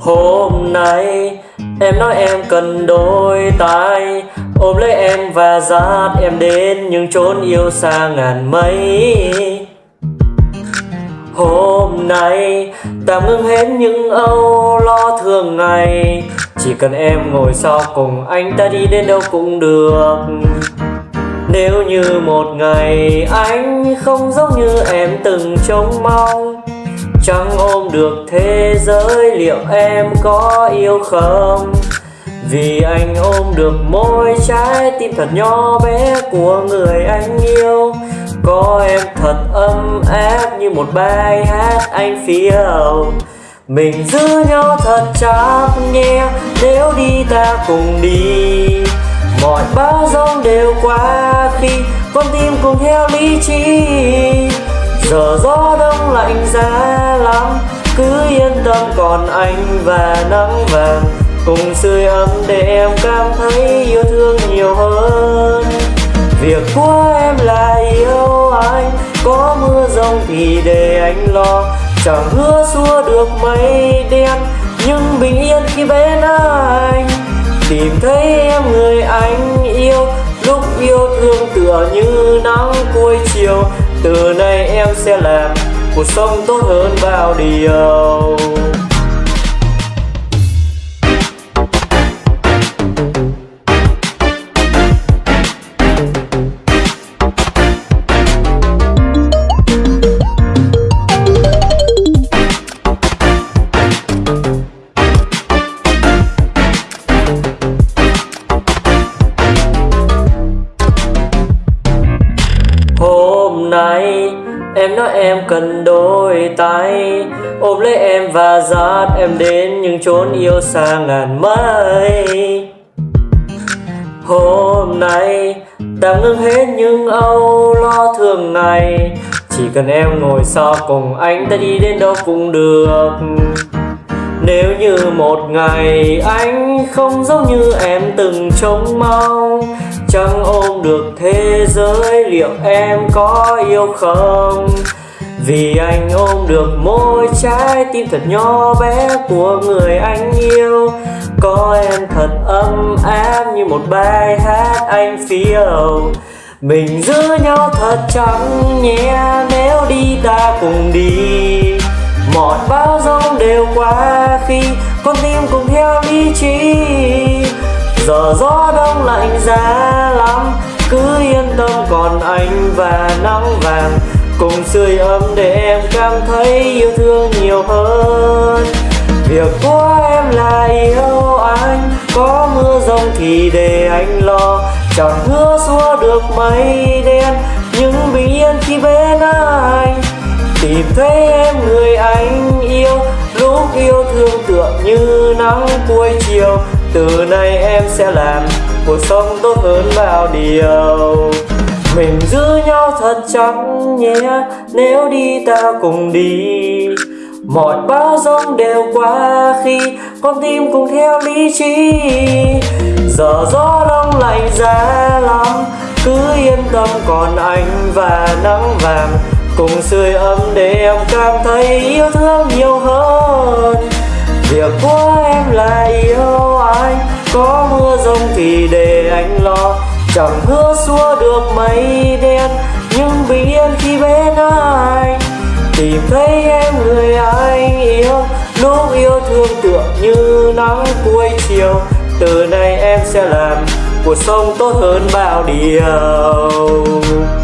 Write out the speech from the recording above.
Hôm nay em nói em cần đôi tay. Ôm lấy em và dắt em đến những chốn yêu xa ngàn mây. Hôm nay tạm ngưng hết những âu lo thường ngày. Chỉ cần em ngồi sau cùng anh ta đi đến đâu cũng được. Nếu như một ngày anh không giống như em từng trông mong, Chẳng ôm được thế giới liệu em có yêu không? Vì anh ôm được môi trái tim thật nhỏ bé của người anh yêu. Có em thật ấm áp như một bài hát anh phiêu Mình giữ nhau thật chặt nhé, Nếu đi ta cùng đi. Mọi bão giông đều qua khi con tim cùng theo lý trí. Giờ gió đông lạnh giá lắm, Cứ yên tâm còn anh và nắng vàng. Cùng sưởi ấm để em cảm thấy yêu thương nhiều hơn. Việc của em là yêu anh, Có mưa rông thì để anh lo. Chẳng hứa xua được mây đen, Nhưng bình yên khi bên anh. Tìm thấy em người anh yêu, Lúc yêu thương tựa như nắng cuối chiều. Từ nay em sẽ làm cuộc sống tốt hơn bao điều. Hôm nay. Em nói em cần đôi tay. Ôm lấy em và dắt em đến những chốn yêu xa ngàn mây. Hôm nay tạm ngưng hết những âu lo thường ngày. Chỉ cần em ngồi sau cùng anh, ta đi đến đâu cũng được. Nếu như một ngày anh không giống như em từng trông mong Chẳng ôm được thế giới liệu em có yêu không? Vì anh ôm được môi trái tim thật nhỏ bé của người anh yêu. Có em thật ấm áp như một bài hát anh phiêu. Mình giữ nhau thật chặt nhé, nếu đi ta cùng đi. Mọi bão giông đều qua khi con tim cùng theo lý trí giờ gió đông lạnh giá lắm, cứ yên tâm, còn anh và nắng vàng. Cùng sưởi ấm để em cảm thấy yêu thương nhiều hơn. Việc của em là yêu anh, có mưa rông thì để anh lo. Chẳng hứa xua được mây đen nhưng bình yên khi bên anh. Tìm thấy em người anh yêu, lúc yêu thương tựa như nắng cuối chiều từ nay em sẽ làm cuộc sống tốt hơn bao điều. Mình giữ nhau thật chắc nhé, nếu đi ta cùng đi. Mọi bão giông đều qua khi con tim cùng theo lý trí. Giờ gió đông lạnh giá lắm, cứ yên tâm còn anh và nắng vàng. Cùng sưởi ấm để em cảm thấy yêu thương nhiều hơn. Việc của em là thì để anh lo, chẳng hứa xua được mây đen nhưng bình yên khi bên anh tìm thấy em người anh yêu lúc yêu thương tựa như nắng cuối chiều. Từ nay em sẽ làm cuộc sống tốt hơn bao điều.